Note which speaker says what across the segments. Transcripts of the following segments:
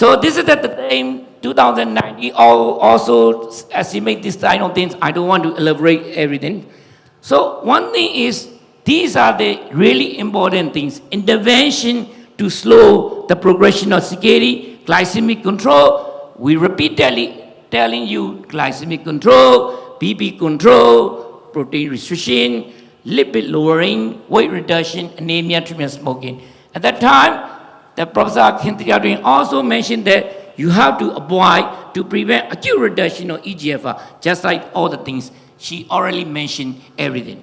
Speaker 1: So this is at the time 2019, al- also estimate this kind of things. I don't want to elaborate everything. So one thing is, these are the really important things. Intervention to slow the progression of CKD, glycemic control. We repeatedly telling you glycemic control, BP control, protein restriction, lipid lowering, weight reduction, anemia, treatment smoking. At that time, the Professor Kintiadrin also mentioned that you have to avoid to prevent acute reduction of EGFR, uh, just like all the things she already mentioned everything.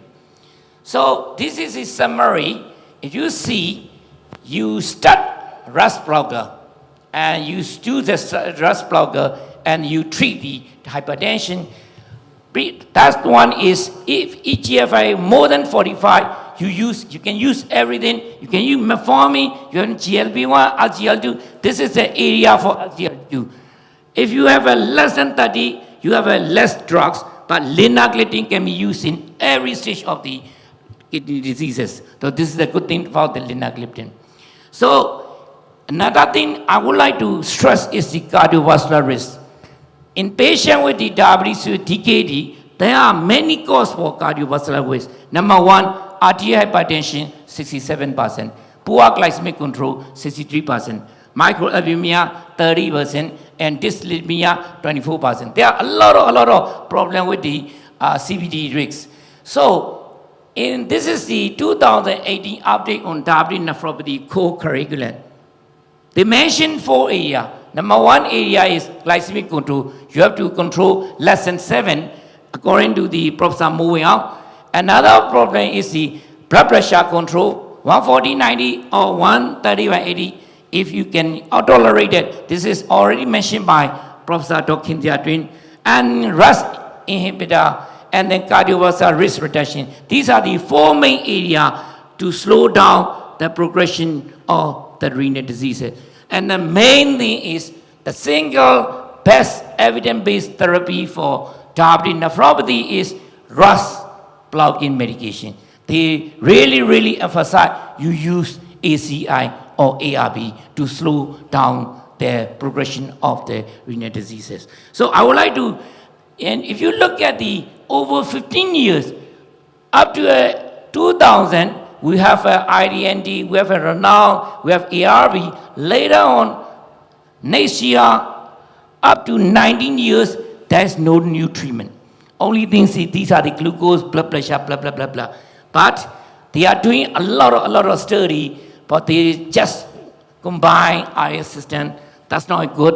Speaker 1: So this is a summary. If you see, you start RAS blocker and you do the RAS blocker and you treat the hypertension. That one is if EGFR more than 45, you use you can use everything. You can use metformin, you can GLP-1, SGLT2. This is the area for SGLT2. If you have a less than 30, you have a less drugs, but linagliptin can be used in every stage of the kidney diseases. So this is a good thing about the linagliptin. So another thing I would like to stress is the cardiovascular risk. In patients with the diabetes with DKD, there are many causes for cardiovascular risk. Number one, arterial hypertension, 67%. Poor glycemic control, 63%. Microalbuminemia, 30%. And dyslipidemia, 24%. There are a lot of, a lot of problem with the uh, CVD risks. So, in, this is the 2018 update on diabetes nephropathy co-curriculum. They mentioned four area. Number one area is glycemic control. You have to control less than seven, according to the Professor moving out. Another problem is the blood pressure control, 140, 90 or 130 by 80. If you can tolerate it, this is already mentioned by Professor. Kintia Twin. And RAS inhibitor and then cardiovascular risk reduction. These are the four main areas to slow down the progression of the renal diseases. And the main thing is the single best evidence-based therapy for diabetic nephropathy is RAS blocking medication. They really, really emphasize you use ACI or ARB to slow down the progression of the renal diseases. So I would like to, and if you look at the over 15 years, up to uh, 2000, we have uh, IDNT, we have RENAAL, we have ARB. Later on, next year, up to 19 years, there's no new treatment. Only things these are the glucose, blood pressure, blah, blah, blah, blah. But they are doing a lot of, a lot of study, but they just combine IS system. That's not good.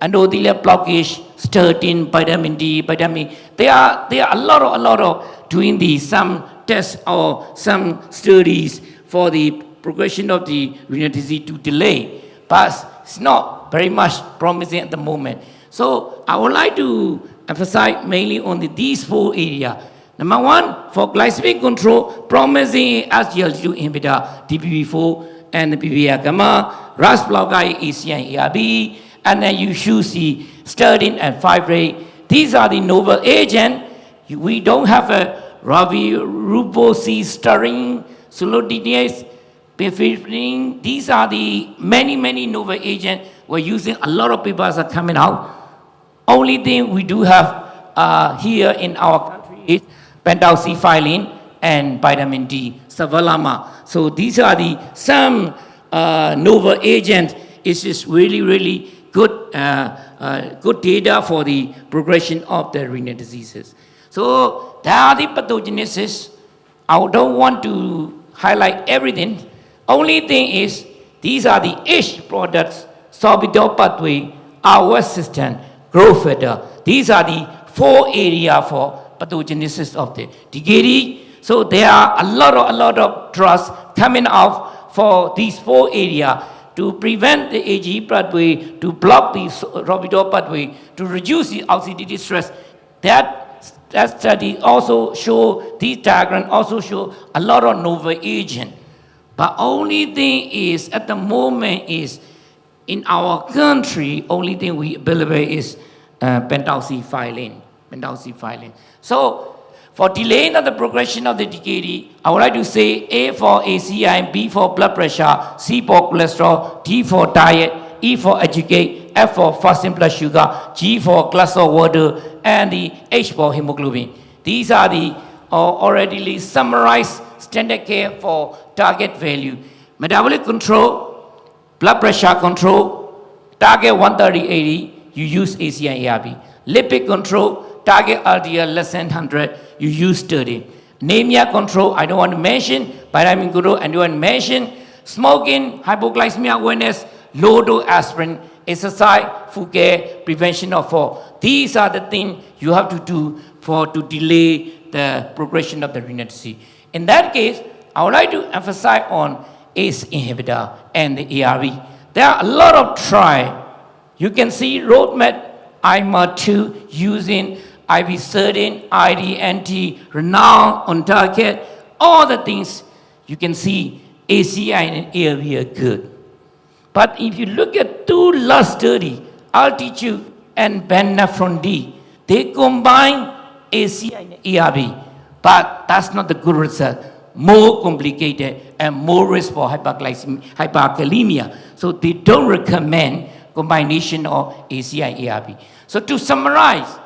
Speaker 1: Endothelial blockage, statin, vitamin D, vitamin. There are, there are a lot of, a lot of doing the some tests or some studies for the progression of the renal disease to delay. But it's not very much promising at the moment. So I would like to emphasize mainly on the, these four areas. Number one, for glycemic control, promising SGLT2 inhibitor, DPP4 and the PPR gamma, RAS blocker, ARB, and then you should see statin and fibrate. These are the novel agent. We don't have a ruboxistaurin, sulodexide, pifidin. These are the many, many novel agents we're using. A lot of papers are coming out. Only thing we do have uh, here in our country is pentoxifylline and vitamin D, sevelamer. So these are the some uh, novel agents. It's just really, really good, uh, uh, good data for the progression of the renal diseases. So there are the pathogenesis. I don't want to highlight everything. Only thing is, these are the AGE products, sorbitol pathway, our system, growth factor. These are the four area for pathogenesis of the DKD. So there are a lot of, a lot of drugs coming out for these four area to prevent the AGE pathway, to block the sorbitol pathway, to reduce the oxidative stress. That that study also show, these diagram also show a lot of novel agent. But only thing is, at the moment is, in our country, only thing we believe is uh, pentoxifylline, pentoxifylline. So, for delaying of the progression of the DKD, I would like to say A for ACI, B for blood pressure, C for cholesterol, D for diet, E for educate, F for fasting blood sugar, G for glass of water, and the H for hemoglobin. These are the uh, already summarized standard care for target value. Metabolic control, blood pressure control, target 130-80, you use ACI ARB. Lipid control, target LDL less than 100, you use 30. Anemia control, I don't want to mention. Vitamin control, I don't want to mention. Smoking, hypoglycemia awareness, low dose aspirin, exercise, food care, prevention of fall. These are the things you have to do for to delay the progression of the renal disease. In that case, I would like to emphasize on ACE inhibitor and the ARV. There are a lot of try. You can see roadmap IMA2 using IV13, IDNT, RENAAL on target, all the things you can see ACI and ARV are good. But if you look at two last study, altitude and VA NEPHRON-D, they combine ACI and ARV, but that's not the good result. More complicated and more risk for hyperkalemia. So they don't recommend combination of ACI ARV. So to summarize,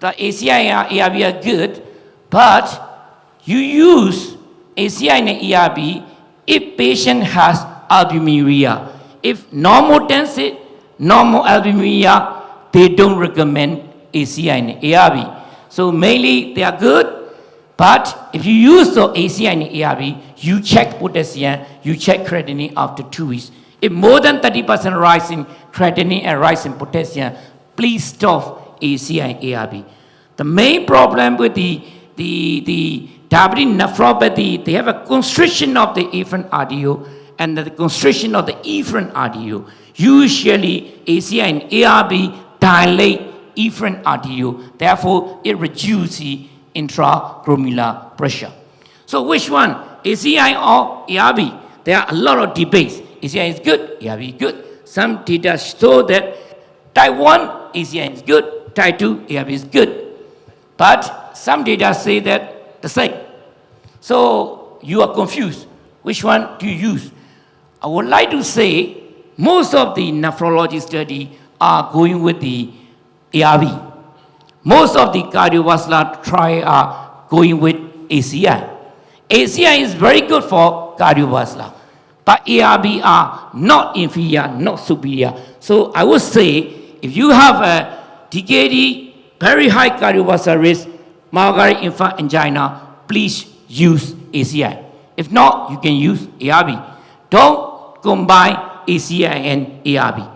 Speaker 1: the ACI and ARV are good, but you use ACI and ARV if patient has albuminuria. If normal tendency, normal albuminuria, they don't recommend ACI and ARV. So mainly they are good, but if you use the ACI and ARV, you check potassium, you check creatinine after two weeks. If more than 30% rise in creatinine and rise in potassium, please stop ACI and ARV. The main problem with the, the, the diabetic nephropathy, they have a constriction of the efferent artery and the constriction of the efferent artery. Usually, ACI and ARV dilate efferent artery, therefore it reduces the intraglomerular pressure. So which one, ACI or ARV? There are a lot of debates. ACI is good, ARV is good. Some data show that type 1 ACI is good, type 2 ARV is good. But some data say that the same. So you are confused. Which one do you use? I would like to say most of the nephrology study are going with the ARV. Most of the cardiovascular trial are going with ACI. ACI is very good for cardiovascular, but ARV are not inferior, not superior. So I would say if you have a DKD very high cardiovascular risk, myocardial infarct angina, please use ACI. If not, you can use ARV. Don't combine ACI and ARV.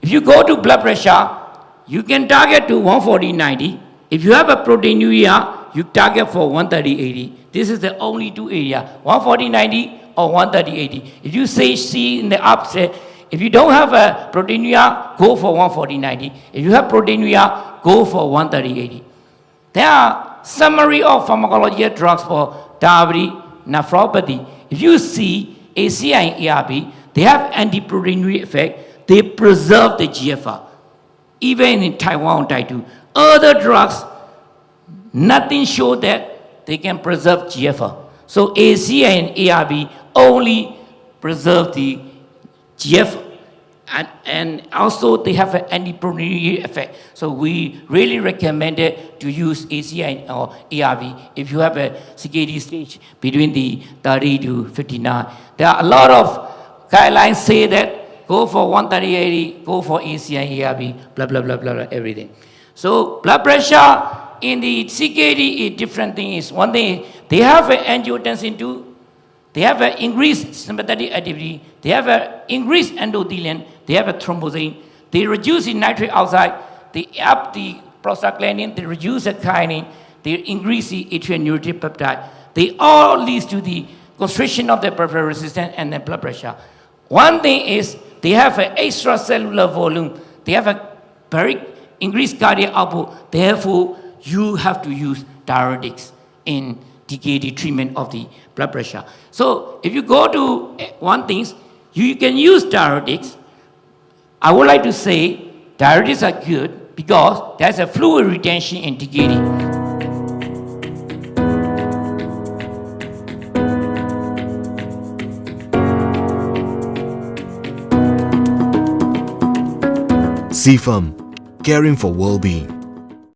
Speaker 1: If you go to blood pressure, you can target to 140-90. If you have a proteinuria, you target for 130-80. This is the only two area, 140-90 or 130-80. If you say C in the upset, if you don't have a proteinuria, go for 140-90. If you have proteinuria, go for 130-80. There are summary of pharmacology drugs for diabetes, nephropathy. If you see ACI and ARB, they have anti-proteinuria effect. They preserve the GFR. Even in Taiwan 2. Other drugs, nothing show that they can preserve GFR. So ACI and ARB only preserve the GFR and, and also they have an anti-proteinuria effect. So we really recommend it to use ACI or ARV if you have a CKD stage between the 30 to 59. There are a lot of guidelines say that go for 130-80, go for ACI, ARV, blah, blah, blah, blah, blah, everything. So blood pressure in the CKD is different thing is one thing, they have an angiotensin 2 they have an increased sympathetic activity. They have an increased endothelium. They have a thrombosis. They reduce the nitric oxide. They up the prostaglandin. They reduce the kinin. They increase the atrial neurogenic peptide. They all lead to the constriction of the peripheral resistance and the blood pressure. One thing is they have an extracellular volume. They have a very increased cardiac output. Therefore, you have to use diuretics in DKD treatment of the blood pressure. So if you go to eh, one thing, you can use diuretics. I would like to say diuretics are good because there's a fluid retention in DKD.
Speaker 2: CFAM, caring for well-being.